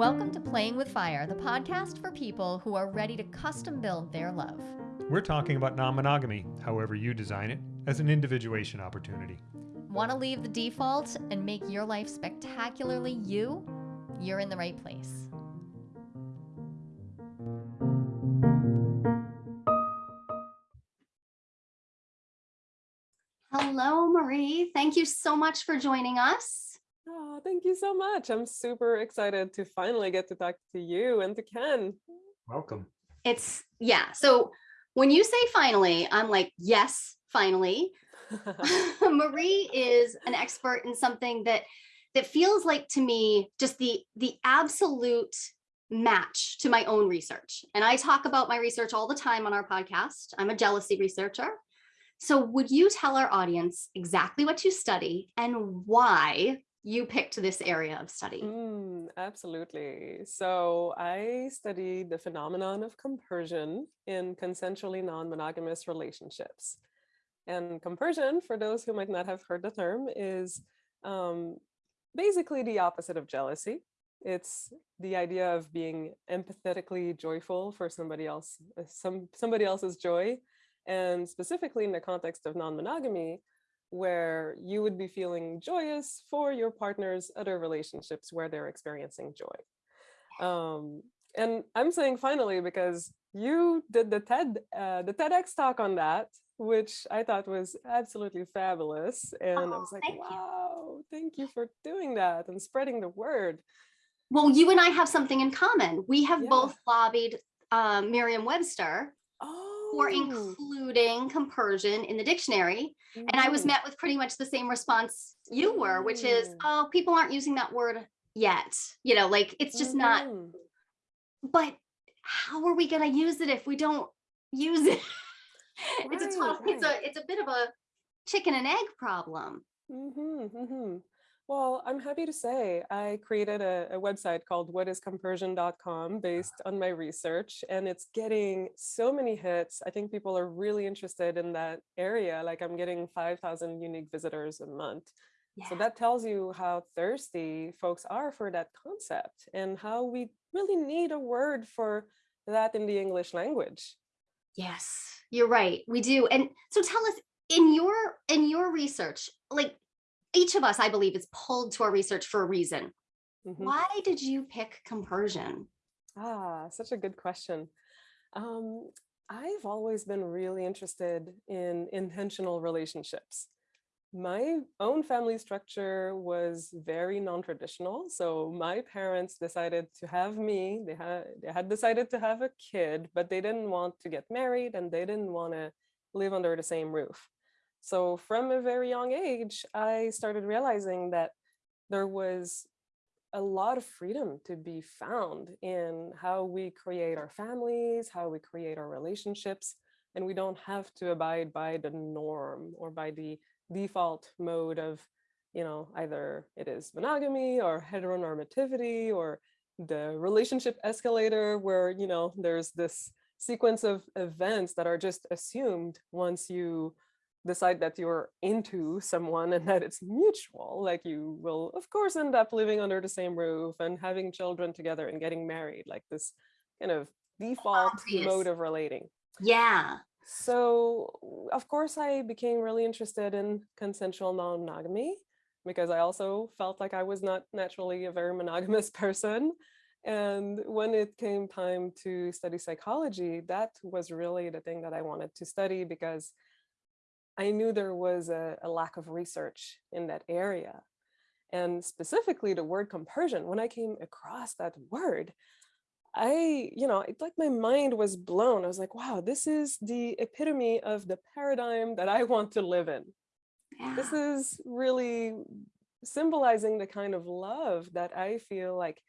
Welcome to Playing with Fire, the podcast for people who are ready to custom build their love. We're talking about non monogamy, however you design it, as an individuation opportunity. Want to leave the default and make your life spectacularly you? You're in the right place. Hello, Marie. Thank you so much for joining us. Oh, thank you so much. I'm super excited to finally get to talk to you and to Ken. Welcome. It's, yeah. So when you say finally, I'm like, yes, finally. Marie is an expert in something that that feels like to me just the the absolute match to my own research. And I talk about my research all the time on our podcast. I'm a jealousy researcher. So would you tell our audience exactly what you study and why you picked this area of study? Mm, absolutely. So I studied the phenomenon of compersion in consensually non-monogamous relationships. And compersion, for those who might not have heard the term, is um, basically the opposite of jealousy. It's the idea of being empathetically joyful for somebody else, uh, some somebody else's joy, and specifically in the context of non-monogamy, where you would be feeling joyous for your partner's other relationships where they're experiencing joy. Um, and I'm saying finally because you did the TED, uh, the TEDx talk on that, which I thought was absolutely fabulous. And oh, I was like, thank wow, you. thank you for doing that and spreading the word. Well, you and I have something in common. We have yeah. both lobbied uh, Merriam-Webster. For including compersion in the dictionary. Mm. And I was mm. met with pretty much the same response you were, which is, mm. oh, people aren't using that word yet. You know, like it's just mm. not, mm-hmm. but how are we going to use it if we don't use it? Right, it's a right. it's a it's a bit of a chicken and egg problem. Mm -hmm, mm -hmm. Well, I'm happy to say I created a, a website called whatiscompersion.com uh-huh. based on my research, and it's getting so many hits. I think people are really interested in that area. Like I'm getting 5,000 unique visitors a month. Yeah. So that tells you how thirsty folks are for that concept and how we really need a word for that in the English language. Yes, you're right. We do. And so tell us in your in your research, like each of us, I believe, is pulled to our research for a reason. Mm -hmm. Why did you pick compersion? Ah, such a good question. Um, I've always been really interested in intentional relationships. My own family structure was very non-traditional. So my parents decided to have me, they had, they had decided to have a kid, but they didn't want to get married and they didn't want to live under the same roof. So from a very young age, I started realizing that there was a lot of freedom to be found in how we create our families, how we create our relationships, and we don't have to abide by the norm or by the default mode of, you know, either it is monogamy or heteronormativity or the relationship escalator where, you know, there's this sequence of events that are just assumed once you decide that you're into someone and that it's mutual, like you will of course end up living under the same roof and having children together and getting married, like this kind of default Obvious. mode of relating. Yeah. So of course I became really interested in consensual non-monogamy because I also felt like I was not naturally a very monogamous person. And when it came time to study psychology, that was really the thing that I wanted to study because I knew there was a, a lack of research in that area. And specifically the word compersion, when I came across that word, I, you know, it's like my mind was blown. I was like, wow, this is the epitome of the paradigm that I want to live in. Yeah. This is really symbolizing the kind of love that I feel like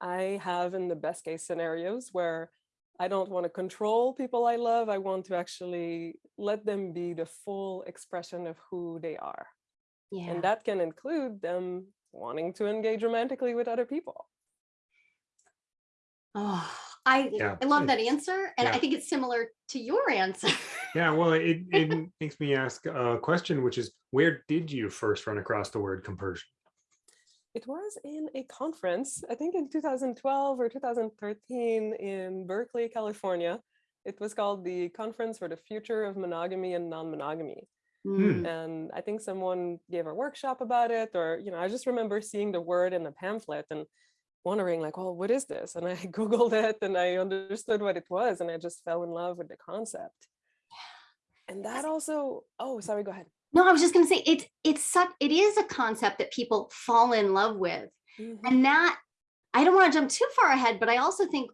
I have in the best case scenarios where I don't want to control people I love. I want to actually let them be the full expression of who they are. Yeah. And that can include them wanting to engage romantically with other people. Oh, I, yeah. I love that answer. And yeah. I think it's similar to your answer. yeah, well, it, it makes me ask a question, which is where did you first run across the word compersion? It was in a conference, I think in 2012 or 2013 in Berkeley, California. It was called the Conference for the Future of Monogamy and Non-Monogamy. Mm. And I think someone gave a workshop about it, or, you know, I just remember seeing the word in the pamphlet and wondering like, well, what is this? And I Googled it and I understood what it was and I just fell in love with the concept. And that also, oh, sorry, go ahead. No, I was just going to say it's it's such it is a concept that people fall in love with. Mhm. And that I don't want to jump too far ahead, but I also think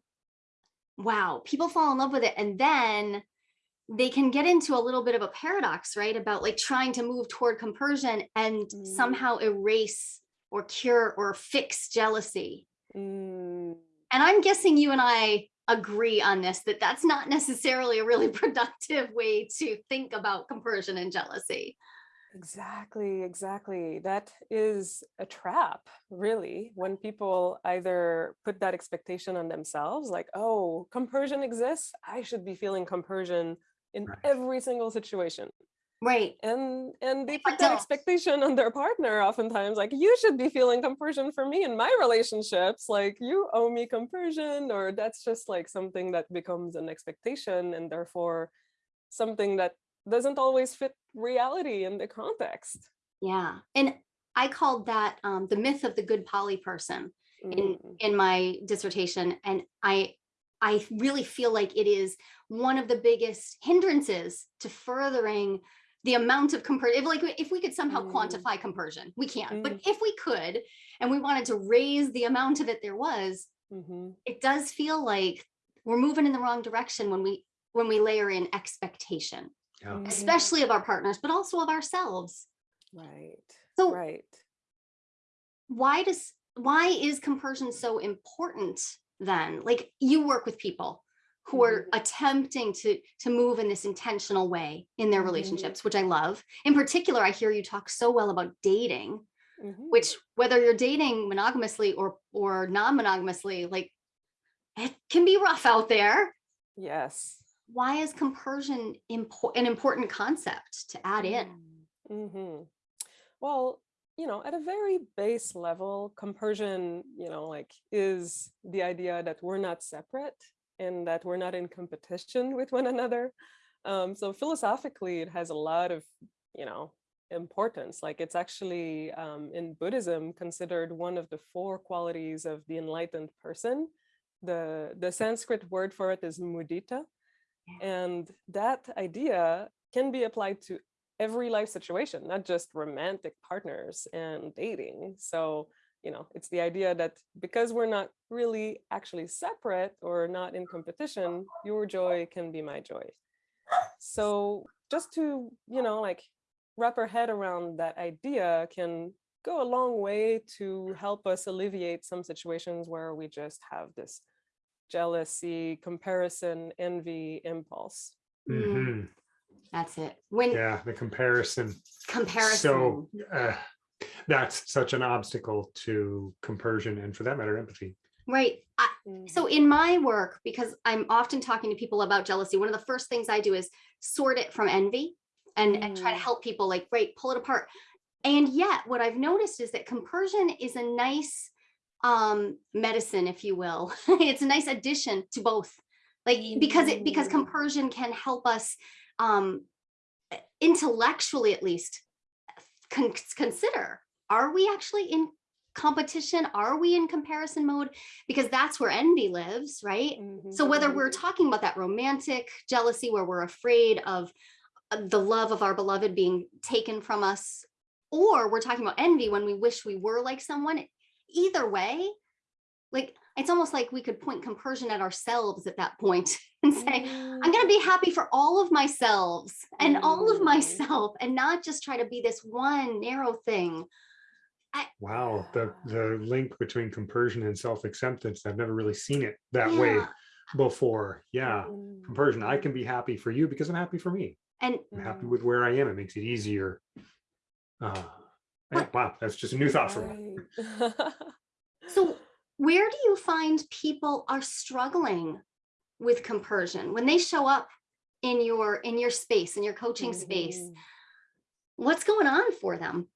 wow, people fall in love with it and then they can get into a little bit of a paradox, right? About like trying to move toward compersion and Mm. somehow erase or cure or fix jealousy. Mm, And I'm guessing you and I agree on this that that's not necessarily a really productive way to think about compersion and jealousy. Exactly, exactly. That is a trap, really, when people either put that expectation on themselves, like, oh, compersion exists, I should be feeling compersion in Right. every single situation. Right. And and they put that expectation on their partner oftentimes, like, you should be feeling compersion for me in my relationships, like you owe me compersion, or that's just like something that becomes an expectation and therefore something that doesn't always fit reality in the context. Yeah. And I called that um, the myth of the good poly person. in Mm, in my dissertation and i i really feel like it is one of the biggest hindrances to furthering the amount of compersion if like if we could somehow Mm. quantify compersion we can't but if we could and we wanted to raise the amount of it there was mhm. it does feel like we're moving in the wrong direction when we when we layer in expectation Yeah. Especially of our partners but also of ourselves Right. So- right. why does why is compersion so important then like you work with people who are attempting to to move in this intentional way in their Mhm. relationships which i love. In particular i hear you talk so well about dating Mhm. which whether you're dating monogamously or or non-monogamously like it can be rough out there. Yes. why is compersion impo- an important concept to add in? Hmm Well, you know, at a very base level, compersion, you know, like is the idea that we're not separate and that we're not in competition with one another. Um, so philosophically, it has a lot of, you know, importance. Like it's actually um, in Buddhism considered one of the four qualities of the enlightened person. The the Sanskrit word for it is mudita, and that idea can be applied to every life situation, not just romantic partners and dating. So, you know, it's the idea that because we're not really actually separate or not in competition, your joy can be my joy. So just to, you know, like wrap our head around that idea can go a long way to help us alleviate some situations where we just have this jealousy, comparison, envy impulse. Mhm. that's it when Yeah, the comparison. comparison So uh, that's such an obstacle to compersion and for that matter, empathy. right I, Mm, So in my work, because I'm often talking to people about jealousy, one of the first things I do is sort it from envy and, and try to Mm. help people like, great, pull it apart. And yet what I've noticed is that compersion is a nice um, medicine, if you will. it's a nice addition to both. Like because it because Mm. compersion can help us um, intellectually at least con- consider are we actually in competition? Are we in comparison mode? Because that's where envy lives right? So whether we're talking about that romantic jealousy where we're afraid of uh, the love of our beloved being taken from us or we're talking about envy when we wish we were like someone either way like it's almost like we could point compersion at ourselves at that point and say I'm going to be happy for all of myself and all of Mm. myself and not just try to be this one narrow thing. Wow, the the link between compersion and self-acceptance. I've never really seen it that way before. Yeah. mm, Compersion. I can be happy for you because I'm happy for me. And I'm happy mm. with where I am. It makes it easier. Uh, yeah, wow, that's just a new thought for me. So where do you find people are struggling with compersion when they show up in your in your space in your coaching space Mhm. what's going on for them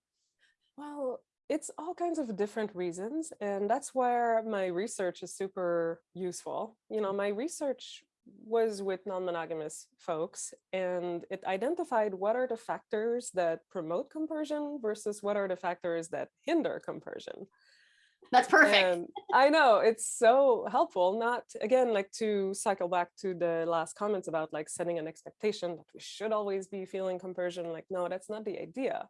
Well, it's all kinds of different reasons. And that's where my research is super useful. You know, my research was with non-monogamous folks and it identified what are the factors that promote compersion versus what are the factors that hinder compersion. That's perfect. And I know it's so helpful not again like to cycle back to the last comments about like setting an expectation that we should always be feeling compersion like no that's not the idea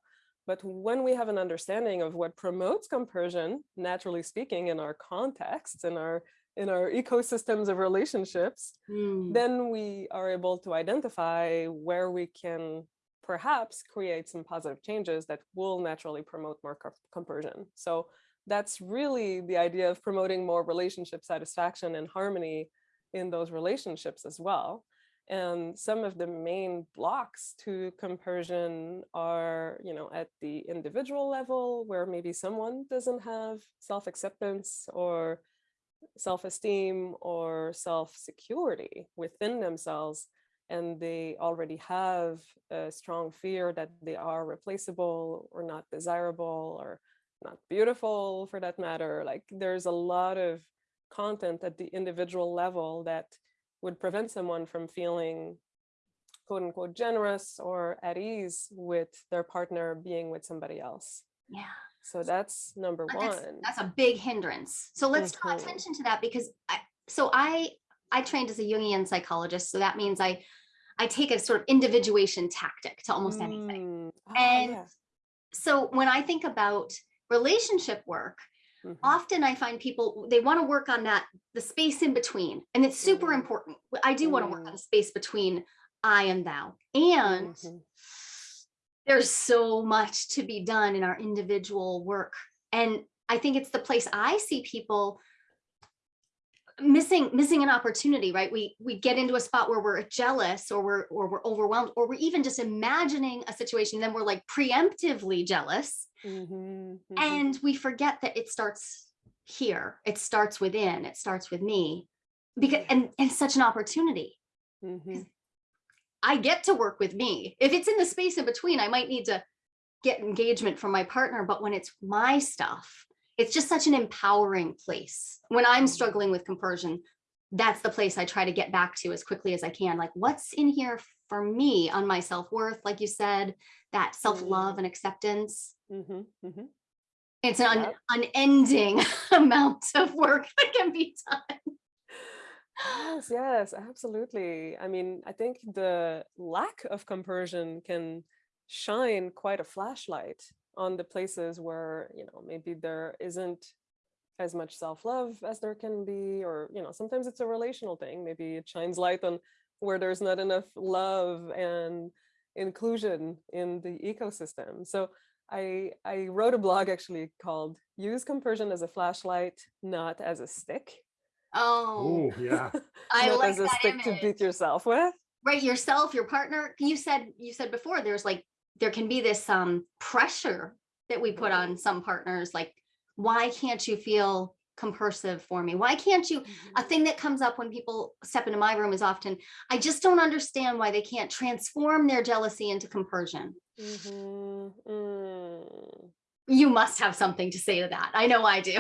but when we have an understanding of what promotes compersion naturally speaking in our contexts in our in our ecosystems of relationships Mm. then we are able to identify where we can perhaps create some positive changes that will naturally promote more co- compersion. So that's really the idea of promoting more relationship satisfaction and harmony in those relationships as well. And some of the main blocks to compersion are, you know, at the individual level where maybe someone doesn't have self-acceptance or self-esteem or self-security within themselves and they already have a strong fear that they are replaceable or not desirable or not beautiful for that matter. Like there's a lot of content at the individual level that would prevent someone from feeling quote unquote generous or at ease with their partner being with somebody else Yeah. so that's number That's, one that's a big hindrance. So let's draw Mhm. attention to that because I, so I, I trained as a Jungian psychologist. So that means I, I take a sort of individuation tactic to almost anything. Mm, ah, And yeah. So when I think about relationship work, Mhm. often I find people, they want to work on that, the space in between. And it's super Mm. important. I do want to work Mm. on the space between I and thou. And Mhm. there's so much to be done in our individual work. And I think it's the place I see people missing missing an opportunity right we we get into a spot where we're jealous or we're or we're overwhelmed or we're even just imagining a situation then we're like preemptively jealous Mhm, mhm. and we forget that it starts here it starts within it starts with me because and and such an opportunity Mhm. I get to work with me. If it's in the space in between, I might need to get engagement from my partner, but when it's my stuff, it's just such an empowering place. When I'm struggling with compersion, that's the place I try to get back to as quickly as I can. Like, what's in here for me on my self worth? Like you said, that self love and acceptance. Mhm, mhm. It's an un- Yep. unending amount of work that can be done. Yes, yes, absolutely. I mean, I think the lack of compersion can shine quite a flashlight on the places where, you know, maybe there isn't as much self-love as there can be, or, you know, sometimes it's a relational thing. Maybe it shines light on where there's not enough love and inclusion in the ecosystem. So I, I wrote a blog actually called Use Compersion as a Flashlight, Not as a Stick. Oh, Oh, yeah. I not like as a that stick to beat yourself with. right yourself your partner you said you said before there's like there can be this um pressure that we put on some partners like why can't you feel compersive for me why can't you a thing that comes up when people step into my room is often i just don't understand why they can't transform their jealousy into compersion Mhm, mm. you must have something to say to that i know i do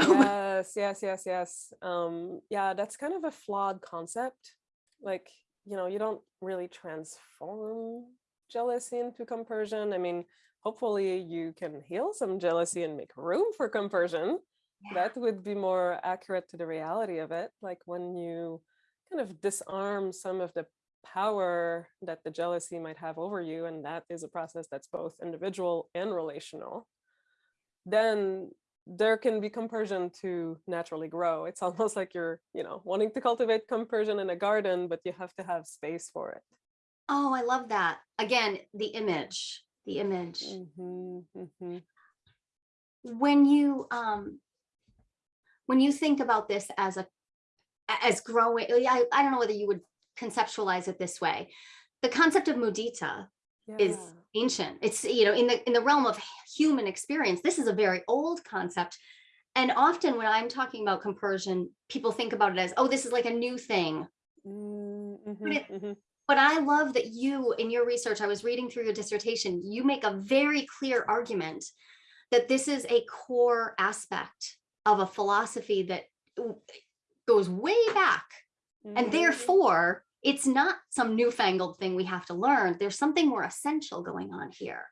Yes, yes, yes, yes. Um, yeah, that's kind of a flawed concept. Like, you know, you don't really transform jealousy into compersion. I mean, hopefully you can heal some jealousy and make room for compersion. That would be more accurate to the reality of it. Like when you kind of disarm some of the power that the jealousy might have over you, and that is a process that's both individual and relational, then there can be compersion to naturally grow. It's almost like you're, you know, wanting to cultivate compersion in a garden, but you have to have space for it. oh i love that again the image the image Mhm, mhm. when you um when you think about this as a as growing I, I don't know whether you would conceptualize it this way. The concept of mudita is ancient. It's you know in the in the realm of human experience this is a very old concept. And often when i'm talking about compersion people think about it as oh this is like a new thing. Mm, mhm, it- mhm. but I love that you, in your research, I was reading through your dissertation, you make a very clear argument that this is a core aspect of a philosophy that goes way back. And Mhm. therefore, it's not some newfangled thing we have to learn. There's something more essential going on here.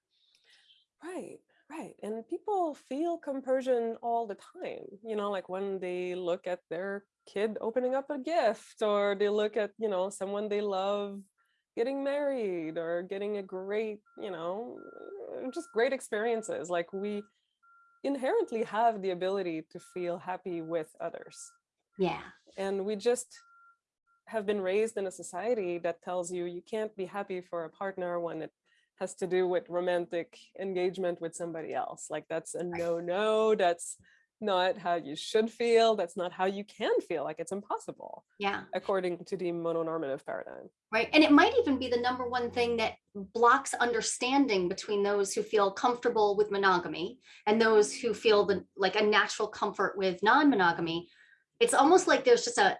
Right, right. And people feel compersion all the time, you know, like when they look at their kid opening up a gift or they look at, you know, someone they love getting married or getting a great, you know, just great experiences. Like we inherently have the ability to feel happy with others. Yeah. And we just have been raised in a society that tells you you can't be happy for a partner when it has to do with romantic engagement with somebody else. Like that's a no no, that's not how you should feel, that's not how you can feel, like it's impossible Yeah. according to the mononormative paradigm. Right. And it might even be the number one thing that blocks understanding between those who feel comfortable with monogamy and those who feel the like a natural comfort with non-monogamy. It's almost like there's just a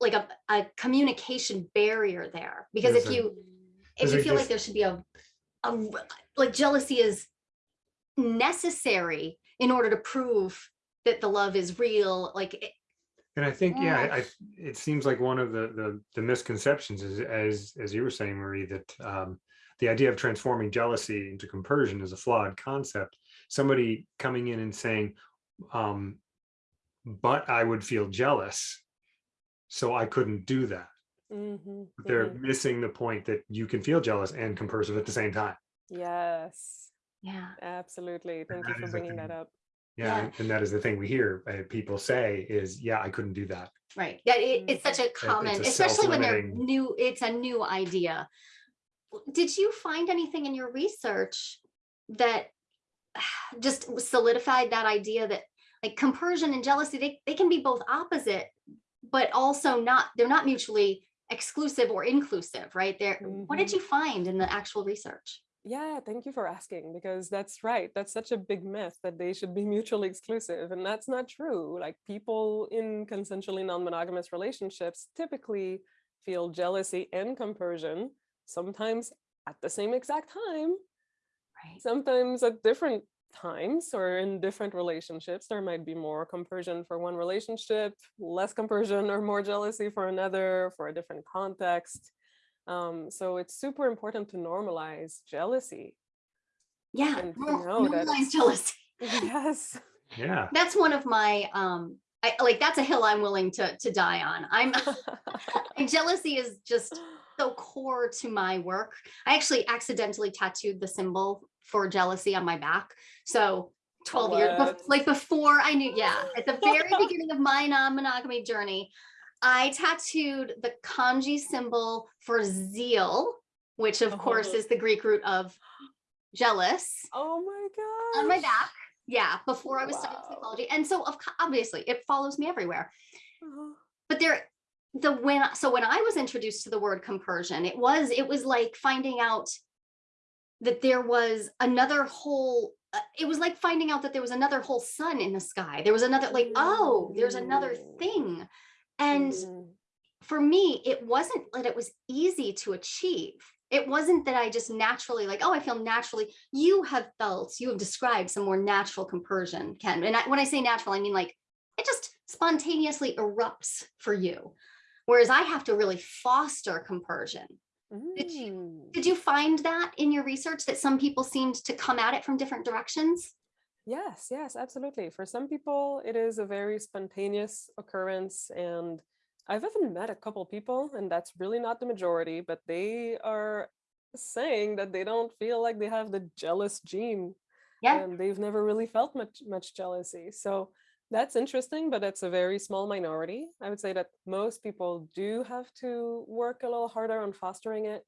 like a, a communication barrier there. Because if a- you if you a feel like there should be a, a like jealousy is necessary in order to prove that the love is real, like it, And I think, yeah, Yeah. I, it seems like one of the, the, the misconceptions is, as, as you were saying, Marie, that um, the idea of transforming jealousy into compersion is a flawed concept. Somebody coming in and saying, um, but I would feel jealous, so I couldn't do that. mm -hmm. They're mhm. missing the point that you can feel jealous and compersive at the same time. Yes, yeah. absolutely. Thank you for is the bringing that up. Yeah, Yeah. and- and that is the thing we hear uh, people say is, yeah, I couldn't do that. Right. That it, Mm. it's such a common, a especially when they're new, it's a new idea. Did you find anything in your research that just solidified that idea that like compersion and jealousy, they, they can be both opposite, but also not, they're not mutually exclusive or inclusive, right? There, what did Mhm. you find in the actual research? Yeah, thank you for asking because that's right. That's such a big myth that they should be mutually exclusive. And that's not true. Like people in consensually non monogamous relationships typically feel jealousy and compersion, sometimes at the same exact time, Right. sometimes at different times or in different relationships. There might be more compersion for one relationship, less compersion or more jealousy for another, for a different context. Um, so it's super important to normalize jealousy. Yeah, And to nor- know that normalize jealousy. Yes. Yeah. That's one of my, um, I like, that's a hill I'm willing to, to die on. I'm, jealousy is just so core to my work. I actually accidentally tattooed the symbol for jealousy on my back. So 12 years, like before I knew, yeah, at the very beginning of my non-monogamy journey, I tattooed the kanji symbol for zeal, which of course Uh-huh. is the Greek root of jealous oh my god. on my back. Yeah, before I was studying Wow. psychology. And so of obviously it follows me everywhere Oh, but there the when so when i was introduced to the word compersion it was it was like finding out that there was another whole uh, it was like finding out that there was another whole sun in the sky there was another like oh there's another thing and mm, for me it wasn't that it was easy to achieve. It wasn't that i just naturally like oh i feel naturally. You have felt you have described some more natural compersion ken. And I, when i say natural i mean like it just spontaneously erupts for you. Whereas i have to really foster compersion. Did mm. did you find that in your research that some people seemed to come at it from different directions Yes, yes, absolutely. For some people, it is a very spontaneous occurrence. And I've even met a couple people, and that's really not the majority, but they are saying that they don't feel like they have the jealous gene yeah and they've never really felt much much jealousy. So that's interesting, but it's a very small minority. I would say that most people do have to work a little harder on fostering it.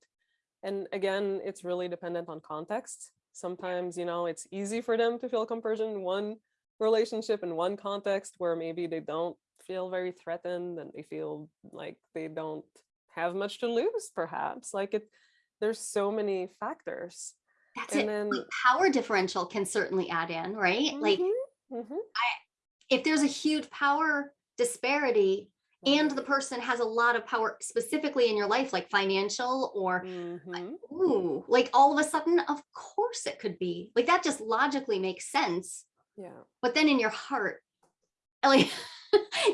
And again, it's really dependent on context. Sometimes, you know, it's easy for them to feel compersion in one relationship in one context where maybe they don't feel very threatened and they feel like they don't have much to lose, perhaps. Like it, there's so many factors. that's and it then- Like, power differential can certainly add in right like Mhm, mhm. if there's a huge power disparity and the person has a lot of power specifically in your life, like financial or Mhm. ooh, like all of a sudden, of course it could be like that just logically makes sense. Yeah. But then in your heart, like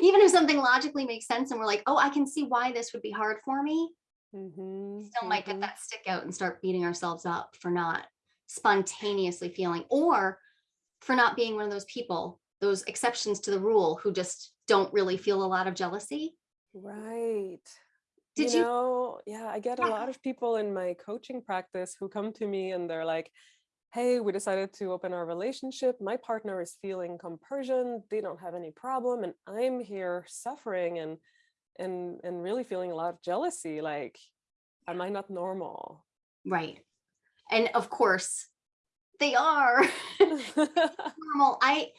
even if something logically makes sense and we're like, oh, I can see why this would be hard for me, Mhm, still might get mhm. that stick out and start beating ourselves up for not spontaneously feeling or for not being one of those people, those exceptions to the rule who just don't really feel a lot of jealousy. Right. Did you you? know, yeah, I get a lot of people in my coaching practice who come to me and they're like, hey, we decided to open our relationship. My partner is feeling compersion. They don't have any problem. And I'm here suffering and and and really feeling a lot of jealousy. Like, am I not normal? Right. And of course, they are normal. I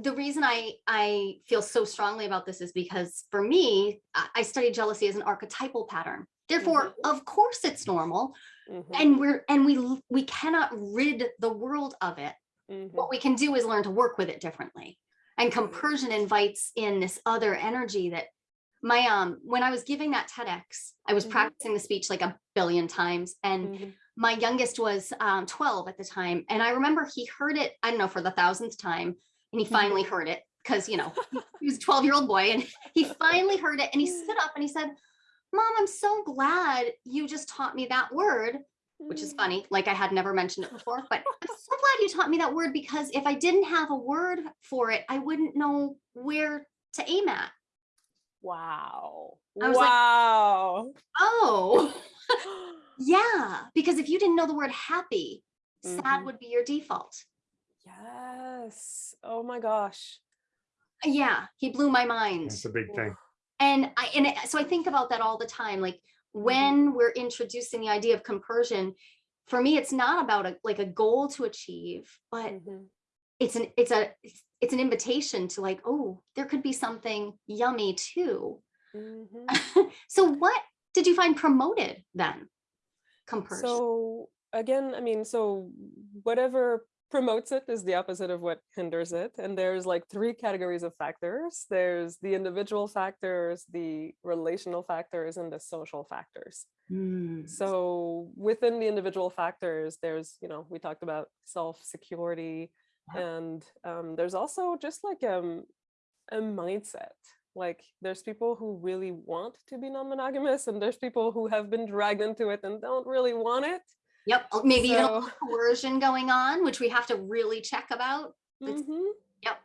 the reason I I feel so strongly about this is because for me, I, study jealousy as an archetypal pattern. Therefore, of course, it's normal, Mhm, and we're and we we cannot rid the world of it. mhm, What we can do is learn to work with it differently. And compersion invites in this other energy that my um when I was giving that TEDx, I was Mhm. practicing the speech like a billion times, and mhm, my youngest was um, 12 at the time. And I remember he heard it, I don't know, for the thousandth time. And he finally heard it because, you know, he was a 12 year old boy and he finally heard it and he stood up and he said, Mom, I'm so glad you just taught me that word, which is mhm. funny. Like I had never mentioned it before, but I'm so glad you taught me that word because if I didn't have a word for it, I wouldn't know where to aim at. Wow. Was like- wow. Oh, yeah. Because if you didn't know the word happy, sad Mhm. would be your default. Yes. Oh my gosh. yeah he blew my mind That's a big thing. and i and it- so i think about that all the time like when we're introducing the idea of compersion for me it's not about a like a goal to achieve but Mhm. it's an it's a it's, it's an invitation to like oh there could be something yummy too Mhm. so what did you find promoted then compersion So again, I mean, so whatever promotes it is the opposite of what hinders it. And there's like three categories of factors. There's the individual factors, the relational factors, and the social factors. Mm, So within the individual factors, there's, you know, we talked about self-security Yeah. and um, there's also just like um, a mindset. Like there's people who really want to be non-monogamous and there's people who have been dragged into it and don't really want it. Yep oh, maybe even a little coercion going on which we have to really check about It's- Mhm. Yep.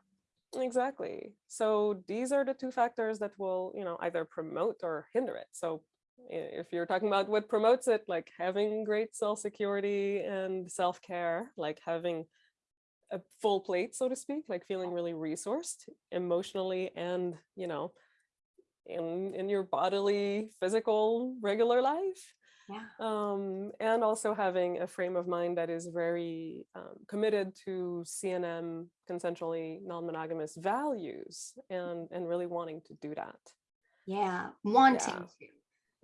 Exactly. So these are the two factors that will, you know, either promote or hinder it. So if you're talking about what promotes it, like having great self-security and self-care, like having a full plate, so to speak, like feeling really resourced emotionally and, you know, in in your bodily, physical, regular life yeah um, and also having a frame of mind that is very um, committed to CNM, consensually non-monogamous values, and and really wanting to do that. yeah wanting Yeah. to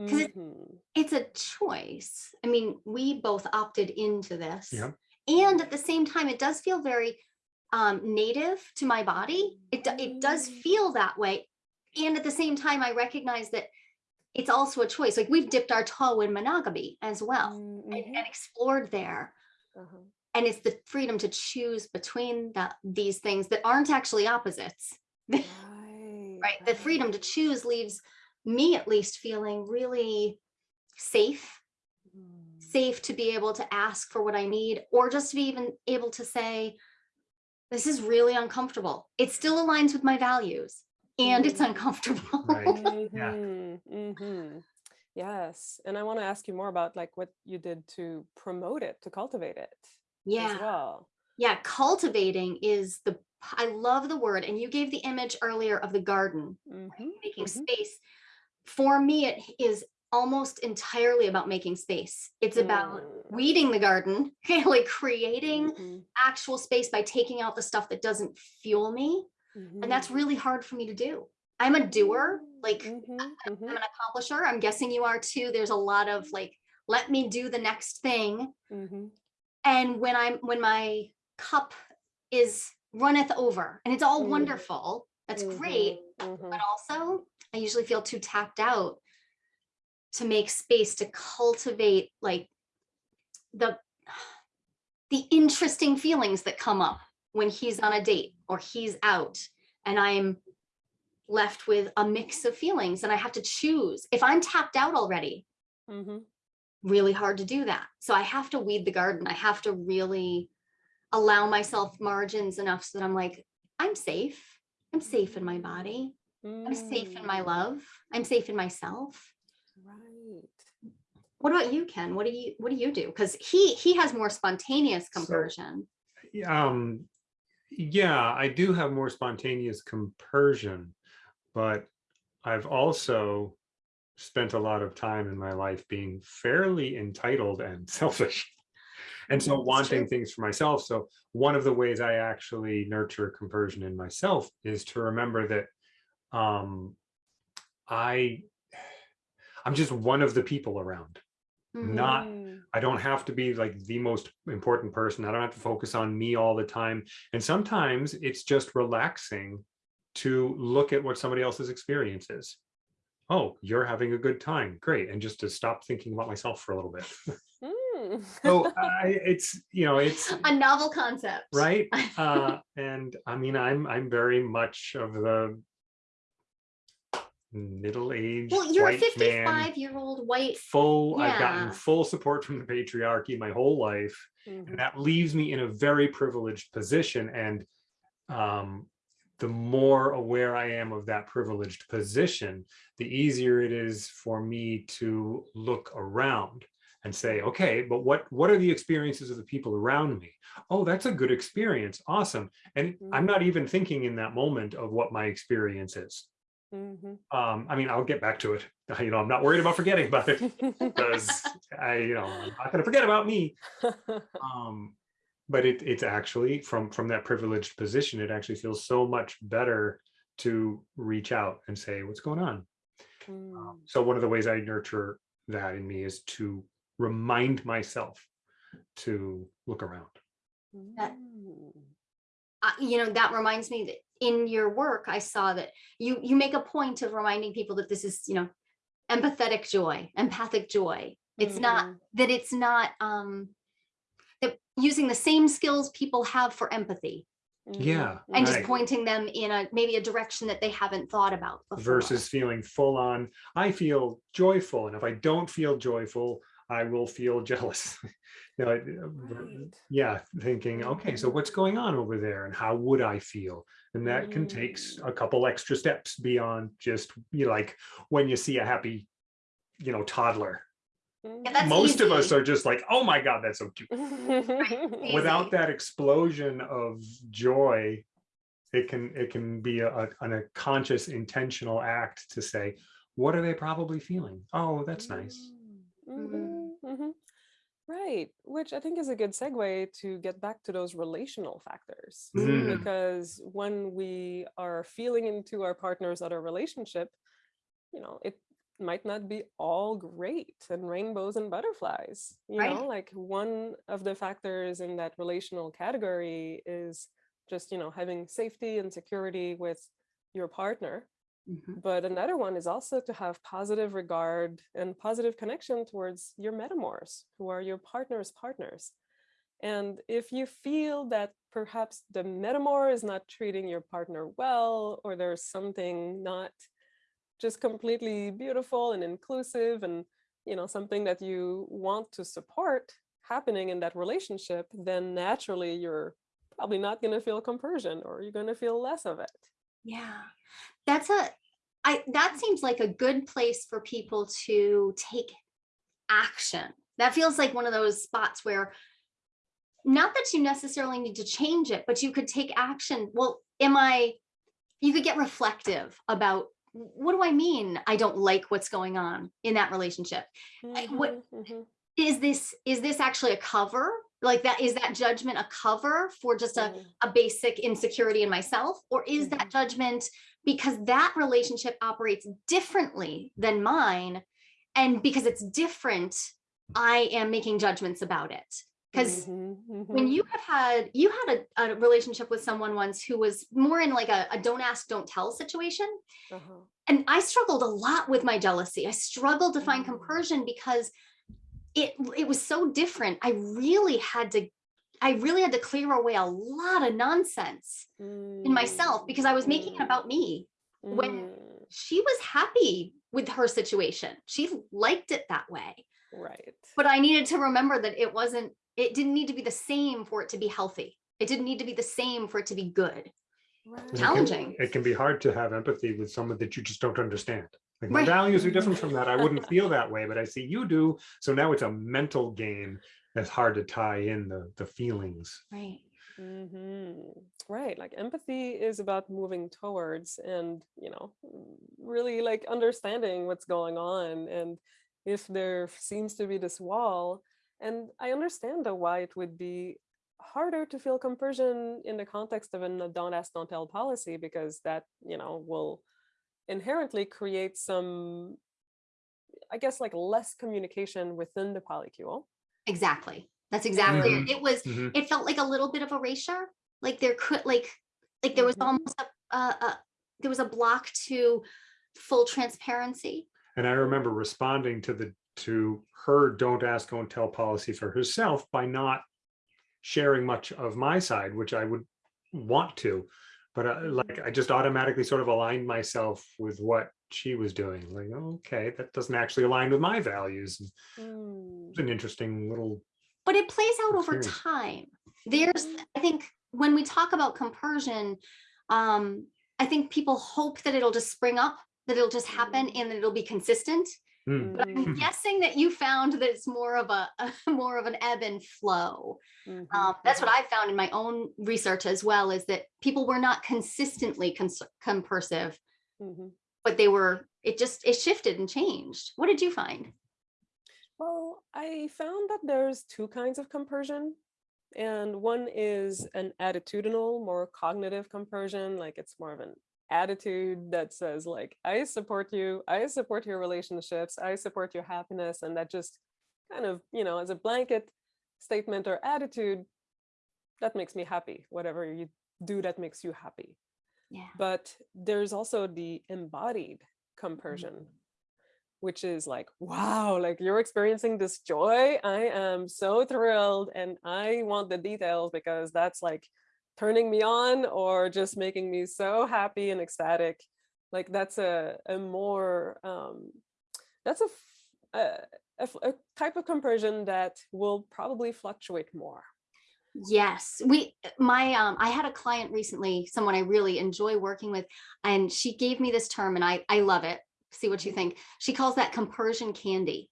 'Cause it- Mhm. it's a choice. I mean, we both opted into this. Yeah. And at the same time, it does feel very um, native to my body. It, it does Mm. feel that way. And at the same time, I recognize that it's also a choice. Like we've dipped our toe in monogamy as well and, Mhm. and explored there. Uh-huh. And it's the freedom to choose between the, these things that aren't actually opposites. Right. right? The freedom to choose leaves me at least feeling really safe Mm. safe to be able to ask for what I need, or just to be even able to say, this is really uncomfortable. It still aligns with my values and it's Mm. uncomfortable. Right. Yeah. Mhm, mhm. Yes, and I want to ask you more about like what you did to promote it, to cultivate it as yeah. well. Yeah. Cultivating is the, I love the word. And you gave the image earlier of the garden, Mhm, making mhm. space. For me, it is almost entirely about making space. It's about Mm. weeding the garden, like creating actual space by taking out the stuff that doesn't fuel me. And that's mhm. really hard for me to do. I'm a doer, like Mhm, I'm mhm, an accomplisher. I'm guessing you are too. There's a lot of like, let me do the next thing. mhm. And when I'm when my cup is runneth over and it's all wonderful, That's great. But also, I usually feel too tapped out to make space to cultivate like the the interesting feelings that come up when he's on a date or he's out and I'm left with a mix of feelings and I have to choose. If I'm tapped out already, Mhm. really hard to do that. So I have to weed the garden. I have to really allow myself margins enough so that I'm like, I'm safe. I'm safe in my body. I'm safe in my Mm, love. I'm safe in myself. Right. What about you, Ken? What do you what do you do? Because he he has more spontaneous So- compersion. Um, yeah, I do have more spontaneous compersion, but I've also spent a lot of time in my life being fairly entitled and selfish. And so wanting things for myself. So one of the ways I actually nurture compersion in myself is to remember that um, I, I'm just one of the people around. Mhm. Not Mm, I don't have to be like the most important person. I don't have to focus on me all the time. And sometimes it's just relaxing to look at what somebody else's experience is. Oh, you're having a good time. Great. And just to stop thinking about myself for a little bit. mm. So I, it's, you know, it's A novel concept. right. Uh, and I mean, I'm, I'm very much of the middle-aged Well, you're a white man. 55 year old white. full i've gotten full support from the patriarchy my whole life Mhm. and that leaves me in a very privileged position and um, the more aware i am of that privileged position the easier it is for me to look around and say okay but what what are the experiences of the people around me? Oh that's a good experience. Awesome. And i'm not even thinking in that moment of what my experience is Mhm. um i mean i'll get back to it. You know i'm not worried about forgetting about it because i you know i'm not going to forget about me. Um but it it's actually from from that privileged position it actually feels so much better to reach out and say what's going on? Mm, Um, so one of the ways i nurture that in me is to remind myself to look around. That- mm. uh, you know, that reminds me that in your work, I saw that you you make a point of reminding people that this is, you know, empathetic joy, empathic joy. It's not Mhm. that it's not um that using the same skills people have for empathy Yeah, Mhm. and just pointing them in a maybe a direction that they haven't thought about before. versus feeling full on i feel joyful and if i don't feel joyful i will feel jealous. You know, Right. yeah thinking okay so Mhm. what's going on over there and how would i feel? And that can take a couple extra steps beyond just you know, like when you see a happy you know toddler. Mhm. that's most of us are just like oh my god that's so cute. Without that explosion of joy it can it can be a, a, a conscious intentional act to say what are they probably feeling? Oh that's nice. Mm, Mm. Mhm, mhm. Right, which I think is a good segue to get back to those relational factors. Mm. Because when we are feeling into our partner's other relationship, you know, it might not be all great and rainbows and butterflies. You Right. know, like one of the factors in that relational category is just, you know, having safety and security with your partner. Mhm. But another one is also to have positive regard and positive connection towards your metamors, who are your partner's partners. And if you feel that perhaps the metamor is not treating your partner well, or there's something not just completely beautiful and inclusive and you know something that you want to support happening in that relationship, then naturally you're probably not going to feel compersion or you're going to feel less of it. Yeah, that's a, I, that seems like a good place for people to take action. That feels like one of those spots where not that you necessarily need to change it, but you could take action. Well, am I, you could get reflective about what do I mean? I don't like what's going on in that relationship. I- what- Mhm, mhm. Is this, is this actually a cover? Like that, is that judgment a cover for just a, Mm, a basic insecurity in myself? Or is that Mhm. judgment because that relationship operates differently than mine? And because it's different, I am making judgments about it. Because Mhm, when mhm. you have had, you had a, a relationship with someone once who was more in like a, a don't ask, don't tell situation. Uh-huh. And I struggled a lot with my jealousy. I struggled to find Mm. compersion because it, it was so different. I really had to, I really had to clear away a lot of nonsense in myself because I was making it Mm. about me. when- Mm, She was happy with her situation. She liked it that way. right. but I needed to remember that it wasn't, it didn't need to be the same for it to be healthy. It didn't need to be the same for it to be good. right. And it can- Challenging. It can be hard to have empathy with someone that you just don't understand. Like my Right. values are different from that. I wouldn't feel that way, but I see you do. So now it's a mental game that's hard to tie in the, the feelings. Right. Mm -hmm. Right. Like empathy is about moving towards and, you know, really like understanding what's going on. And if there seems to be this wall, and I understand though why it would be harder to feel compersion in the context of a don't ask, don't tell policy, because that, you know, will inherently create some, I guess, like less communication within the polycule. Exactly. That's exactly it. It was, Mhm. it felt like a little bit of erasure. Like there could, like, like there was Mhm. almost a, uh, uh, there was a block to full transparency. And I remember responding to the, to her don't ask, don't tell policy for herself by not sharing much of my side, which I would want to. But uh, like, I just automatically sort of aligned myself with what she was doing. Like, okay, that doesn't actually align with my values. Mm. It's an interesting little, but it plays out over time. There's, I think, when we talk about compersion, um, I think people hope that it'll just spring up, that it'll just happen Mm. and that it'll be consistent. Hmm, But I'm Mhm, guessing that you found that it's more of a, a more of an ebb and flow. mhm, Um, that's what. I found in my own research as well, is that people were not consistently cons- compersive, Mhm. but they were, it just, it shifted and changed. What did you find? Well, I found that there's two kinds of compersion. And one is an attitudinal, more cognitive compersion, like it's more of an attitude that says like, I support you, I support your relationships, I support your happiness. And that just kind of, you know, as a blanket statement or attitude, that makes me happy, whatever you do that makes you happy. Yeah. But there's also the embodied mm. compersion, which is like, wow, like you're experiencing this joy. I am so thrilled and I want the details because that's like turning me on or just making me so happy and ecstatic. Like that's a, a more, um, that's a a type of compersion that will probably fluctuate more. Yes, we, my, um, I had a client recently, someone I really enjoy working with, and she gave me this term and I, I love it. See what you think. She calls that compersion candy.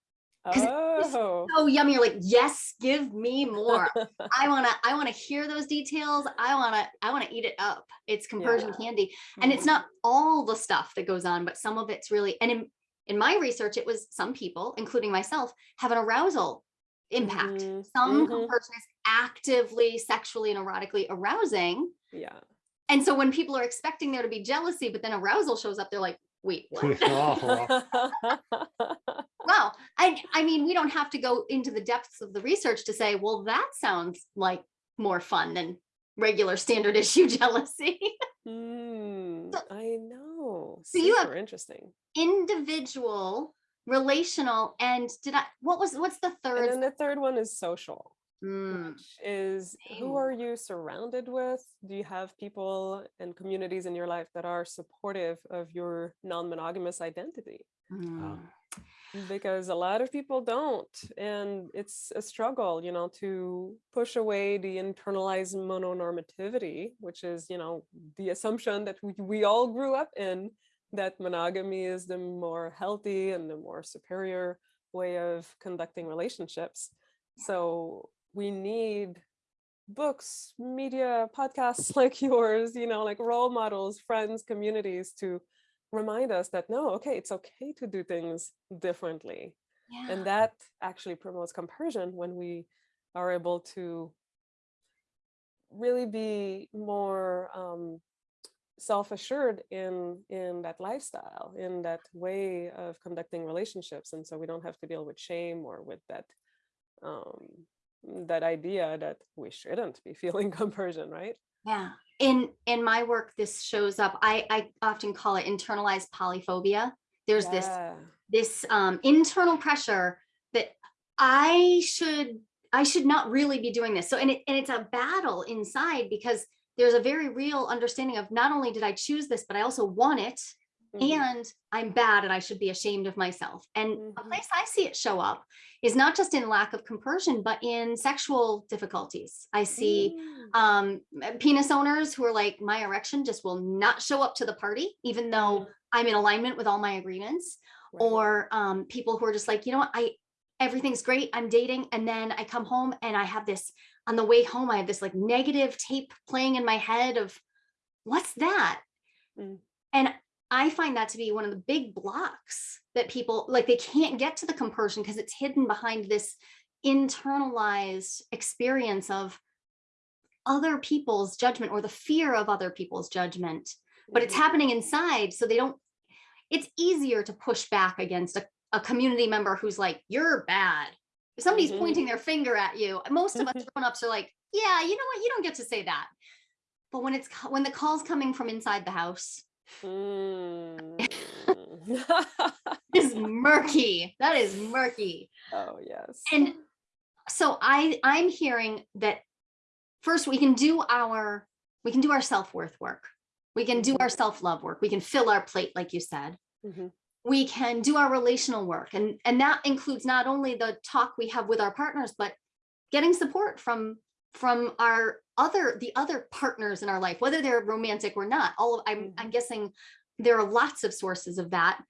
'Cause it is Oh. Oh, yummy. You're like, yes, give me more. I want to, I want to hear those details. I want to, I want to eat it up. It's compersion Yeah. candy. And it's Mhm. not all the stuff that goes on, but some of it's really, and in, in my research, it was some people, including myself, have an arousal impact. Mhm, Some mhm. compersion is actively sexually and erotically arousing. Yeah. And so when people are expecting there to be jealousy, but then arousal shows up, they're like, wait, what? Oh, I, I mean, we don't have to go into the depths of the research to say, well, that sounds like more fun than regular standard issue jealousy. Hmm, So- I know. so you have- interesting. Individual, relational, and did I, what was, what's the third? And third? then the third one is social, Mm, which is Same. who are you surrounded with? Do you have people and communities in your life that are supportive of your non-monogamous identity? mm. because a lot of people don't and it's a struggle you know to push away the internalized mononormativity which is you know the assumption that we, we all grew up in that monogamy is the more healthy and the more superior way of conducting relationships so we need books media podcasts like yours you know like role models friends communities to remind us that no okay it's okay to do things differently Yeah. and that actually promotes compersion when we are able to really be more um, self-assured in in that lifestyle in that way of conducting relationships and so we don't have to deal with shame or with that um, that idea that we shouldn't be feeling compersion, right? Yeah. In in my work, this shows up. I I often call it internalized polyphobia. There's this this um, internal pressure that I should I should not really be doing this. So and it and it's a battle inside because there's a very real understanding of not only did I choose this, but I also want it Mhm. and I'm bad and I should be ashamed of myself. And a Mhm. place I see it show up is not just in lack of compersion, but in sexual difficulties. I see Mm. um penis owners who are like my erection just will not show up to the party even though i'm in alignment with all my agreements Right. or um people who are just like you know what i everything's great i'm dating and then i come home and i have this on the way home i have this like negative tape playing in my head of what's that Mm. and i find that to be one of the big blocks that people like they can't get to the compersion because it's hidden behind this internalized experience of other people's judgment or the fear of other people's judgment but it's Mhm. happening inside so they don't it's easier to push back against a, a community member who's like you're bad if somebody's Mhm. pointing their finger at you most of us grown-ups are like yeah you know what you don't get to say that but when it's when the call's coming from inside the house Mm. is murky that is murky oh yes. and so i i'm hearing that first we can do our we can do our self-worth work we can do Mhm. our self-love work we can fill our plate like you said Mhm. we can do our relational work and and that includes not only the talk we have with our partners but getting support from from our other the other partners in our life whether they're romantic or not all of i'm i'm guessing there are lots of sources of that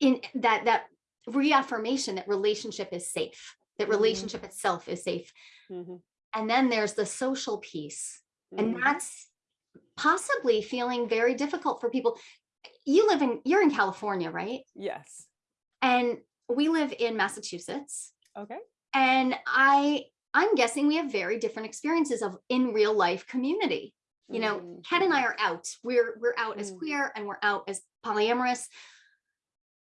in that that reaffirmation that relationship is safe that Mhm. relationship itself is safe Mhm. and then there's the social piece and Mhm. that's possibly feeling very difficult for people you live in you're in california right yes. and we live in massachusetts Okay. and i i'm guessing we have very different experiences of in real life community you know ken and i are out we're we're out as Mm. queer and we're out as polyamorous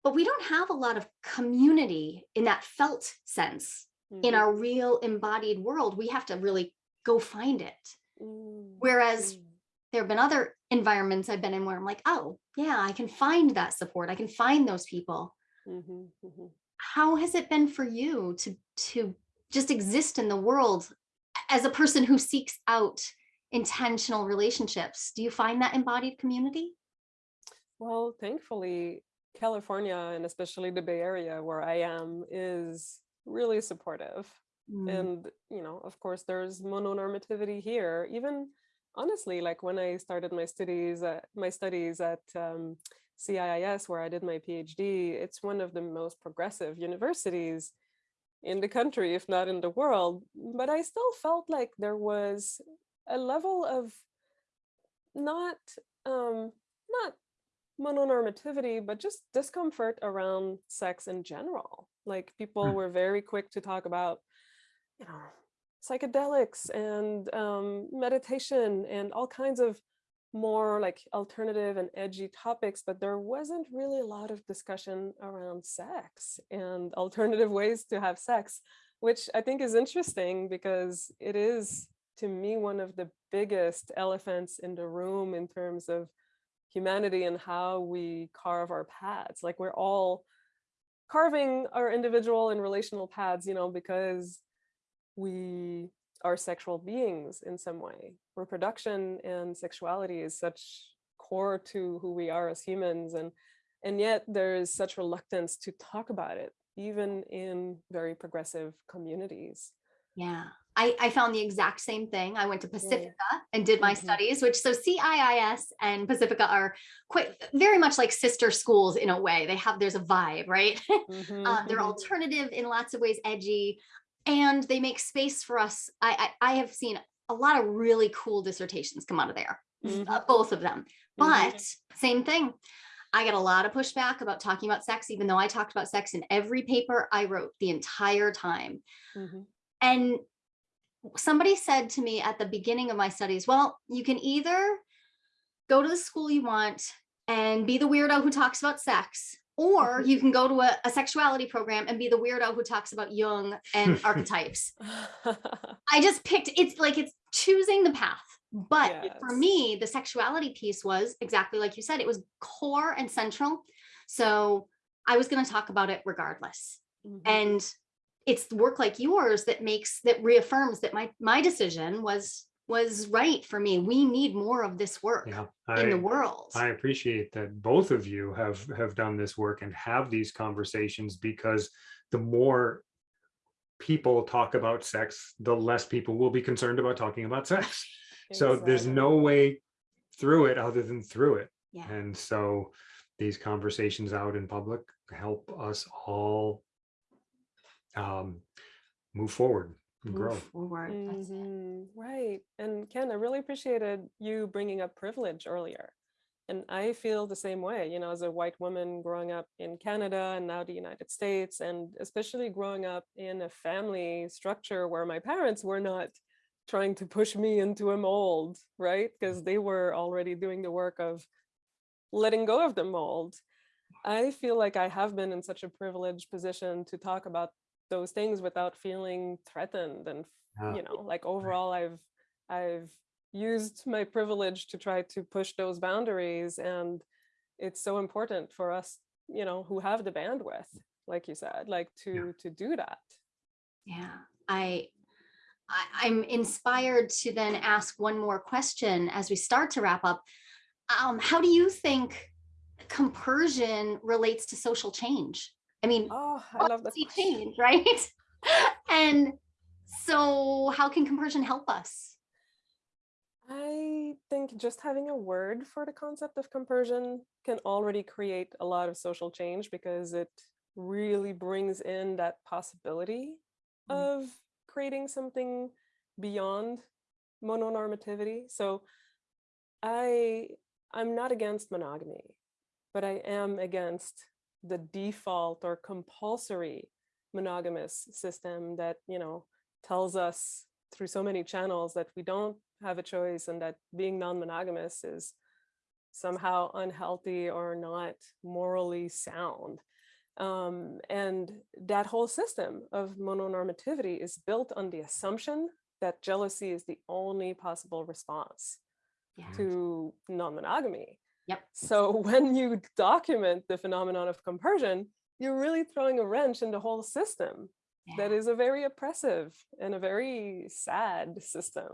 but we don't have a lot of community in that felt sense in Mhm. our real embodied world we have to really go find it Mm. whereas Mm. there have been other environments i've been in where i'm like oh yeah i can find that support i can find those people. Mhm. how has it been for you to to just exist in the world as a person who seeks out intentional relationships do you find that embodied community Well, thankfully, California and especially the Bay Area where I am is really supportive. Mm, And, you know, of course, there's mononormativity here. Even honestly, like when I started my studies, at, my studies at um, CIIS, where I did my PhD, it's one of the most progressive universities in the country, if not in the world. But I still felt like there was a level of not um, not mononormativity, but just discomfort around sex in general. Like people Mm. were very quick to talk about, you know, psychedelics and um, meditation and all kinds of more like alternative and edgy topics, but there wasn't really a lot of discussion around sex and alternative ways to have sex, which I think is interesting because it is to me one of the biggest elephants in the room in terms of humanity and how we carve our paths. Like we're all carving our individual and relational paths, you know, because we are sexual beings in some way. Reproduction and sexuality is such core to who we are as humans and and yet there is such reluctance to talk about it even in very progressive communities. yeah I, I found the exact same thing. I went to Pacifica and did my Mhm. studies, which so CIIS and Pacifica are quite very much like sister schools in a way. They have there's a vibe, right? Mhm, uh, they're mhm. alternative in lots of ways, edgy, and they make space for us. I, I I have seen a lot of really cool dissertations come out of there, Mhm. uh, both of them. Mhm. But same thing. I get a lot of pushback about talking about sex, even though I talked about sex in every paper I wrote the entire time. Mhm. And somebody said to me at the beginning of my studies, well, you can either go to the school you want and be the weirdo who talks about sex, or you can go to a, a sexuality program and be the weirdo who talks about Jung and archetypes. I just picked it's like it's choosing the path. But for me, the sexuality piece was exactly like you said, it was core and central. So I was going to talk about it regardless. Mhm. And it's work like yours that makes that reaffirms that my my decision was was right for me. We need more of this work Yeah, in the world. I appreciate that both of you have, have done this work and have these conversations because the more people talk about sex, the less people will be concerned about talking about sex. So there's no way through it other than through it. yeah. And so these conversations out in public help us all um, move forward and grow. Move forward. That's it. Mhm, Right. And Ken, I really appreciated you bringing up privilege earlier. And I feel the same way, you know, as a white woman growing up in Canada and now the United States, and especially growing up in a family structure where my parents were not trying to push me into a mold, right? Because they were already doing the work of letting go of the mold. I feel like I have been in such a privileged position to talk about those things without feeling threatened and Yeah. you know like overall i've i've used my privilege to try to push those boundaries and it's so important for us you know who have the bandwidth like you said like to to do that Yeah, I, I, I'm inspired to then ask one more question as we start to wrap up. Um, how do you think compersion relates to social change? I mean, oh i love that sea change, right? and so how can compersion help us? I think just having a word for the concept of compersion can already create a lot of social change because it really brings in that possibility Mm. of creating something beyond mononormativity. So I I'm not against monogamy, but I am against the default or compulsory monogamous system that, you know, tells us through so many channels that we don't have a choice and that being non-monogamous is somehow unhealthy or not morally sound. Um, and that whole system of mononormativity is built on the assumption that jealousy is the only possible response Yeah. to non-monogamy. Yep. So when you document the phenomenon of compersion, you're really throwing a wrench in the whole system that Yeah. is a very oppressive and a very sad system.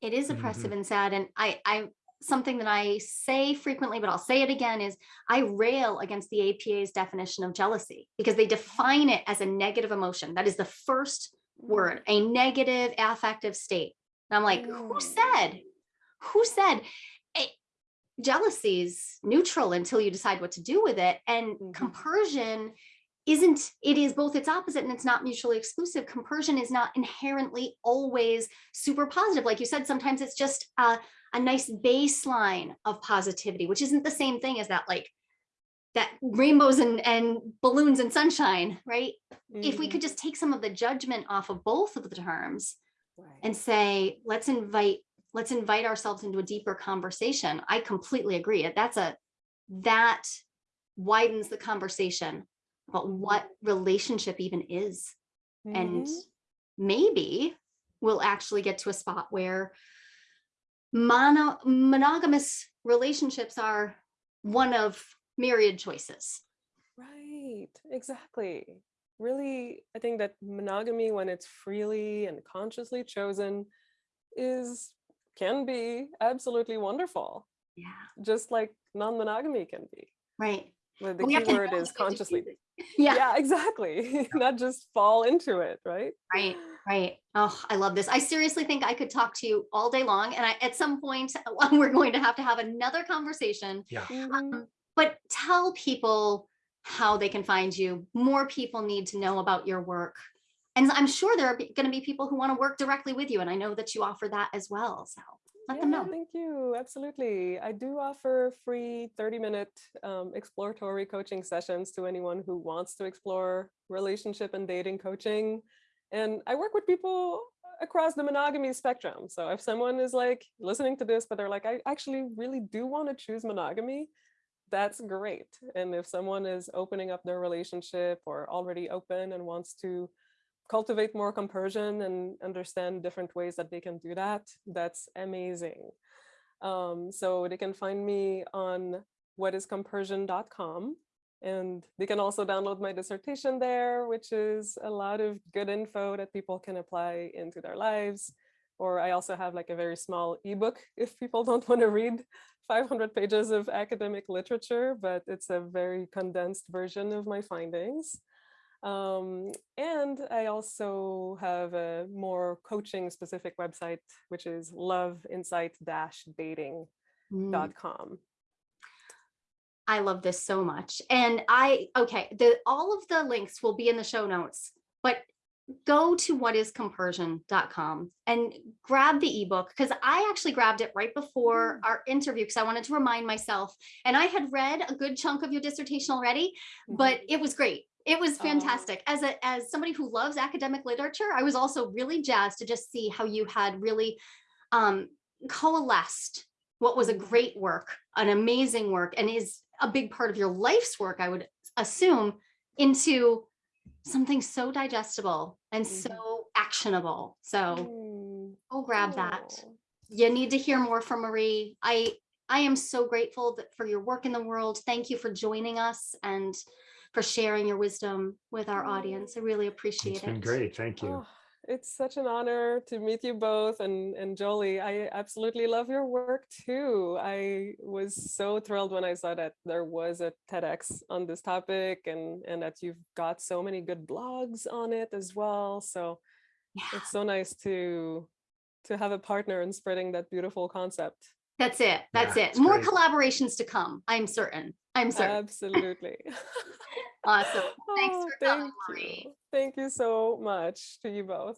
It is oppressive and sad. And I, I, something that I say frequently, but I'll say it again is I rail against the APA's definition of jealousy because they define it as a negative emotion. That is the first word, a negative affective state. And I'm like, who Mm. said? Who said? Jealousy is neutral until you decide what to do with it. And Mhm. compersion isn't, it is both its opposite and it's not mutually exclusive. Compersion is not inherently always super positive. Like you said, sometimes it's just a, a nice baseline of positivity, which isn't the same thing as that like that rainbows and, and balloons and sunshine, right? If we Mhm. could just take some of the judgment off of both of the terms Right. and say, let's invite, let's invite ourselves into a deeper conversation. I completely agree. That's a, that widens the conversation about what relationship even is. And Mhm. maybe we'll actually get to a spot where mono, monogamous relationships are one of myriad choices. Right, exactly. Really, I think that monogamy, when it's freely and consciously chosen, is can be absolutely wonderful, Yeah, just like non-monogamy can be. right. The, the But key word is which way to consciously. Yeah. yeah, exactly. Not just fall into it, right? Right, right. Oh, I love this. I seriously think I could talk to you all day long. And I, at some point, we're going to have to have another conversation. Yeah. Mhm. Um, but tell people how they can find you. More people need to know about your work. And I'm sure there are going to be people who want to work directly with you. And I know that you offer that as well. So let them Yeah, know. Thank you. Absolutely. I do offer free 30 minute um, exploratory coaching sessions to anyone who wants to explore relationship and dating coaching. And I work with people across the monogamy spectrum. So if someone is like listening to this, but they're like, I actually really do want to choose monogamy, that's great. And if someone is opening up their relationship or already open and wants to cultivate more compersion and understand different ways that they can do that, that's amazing. Um, so they can find me on whatiscompersion.com and they can also download my dissertation there, which is a lot of good info that people can apply into their lives. Or I also have like a very small ebook if people don't want to read 500 pages of academic literature, but it's a very condensed version of my findings. Um, and I also have a more coaching specific website, which is loveinsight-dating.com. Mm. I love this so much. And I, okay, the all of the links will be in the show notes, but go to whatiscompersion.com and grab the ebook because I actually grabbed it right before our interview because I wanted to remind myself. And I had read a good chunk of your dissertation already, but it was great. It was fantastic. As a as somebody who loves academic literature, I was also really jazzed to just see how you had really um, coalesced what was a great work, an amazing work, and is a big part of your life's work, I would assume, into something so digestible and Mhm. so actionable. So Mm, go grab that. oh. You need to hear more from Marie. I I am so grateful that for your work in the world. Thank you for joining us and for sharing your wisdom with our Oh. audience. I really appreciate It's It's been great. Thank you. Oh, it's such an honor to meet you both and, and Jolie, I absolutely love your work too. I was so thrilled when I saw that there was a TEDx on this topic and, and that you've got so many good blogs on it as well. So Yeah, it's so nice to to have a partner in spreading that beautiful concept. that's it. That's Yeah, it. More great. collaborations to come. I'm certain. I'm certain. Absolutely. Awesome. Thanks Oh, for coming, thank Marie. you. Thank you so much to you both.